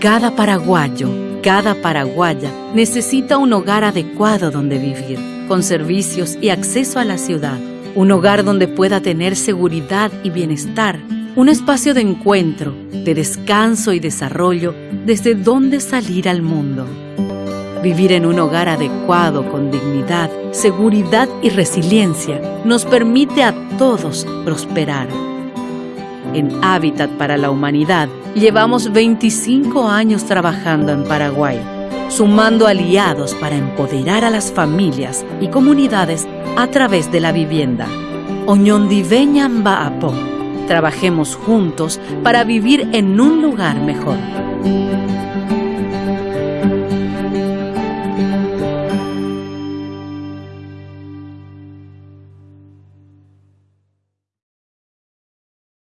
Cada paraguayo, cada paraguaya necesita un hogar adecuado donde vivir, con servicios y acceso a la ciudad. Un hogar donde pueda tener seguridad y bienestar. Un espacio de encuentro, de descanso y desarrollo desde donde salir al mundo. Vivir en un hogar adecuado con dignidad, seguridad y resiliencia nos permite a todos prosperar. En Hábitat para la Humanidad llevamos 25 años trabajando en Paraguay, sumando aliados para empoderar a las familias y comunidades a través de la vivienda. Trabajemos juntos para vivir en un lugar mejor.